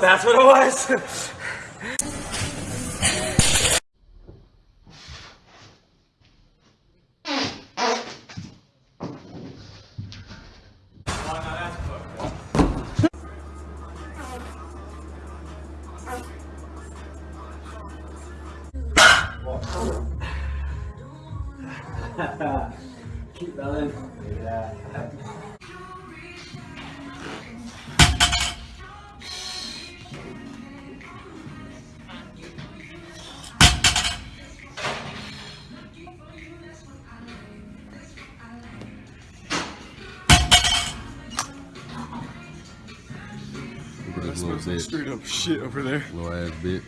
that's what it was. Keep running. Yeah. This little bitch. Straight up shit over there. Little ass bitch.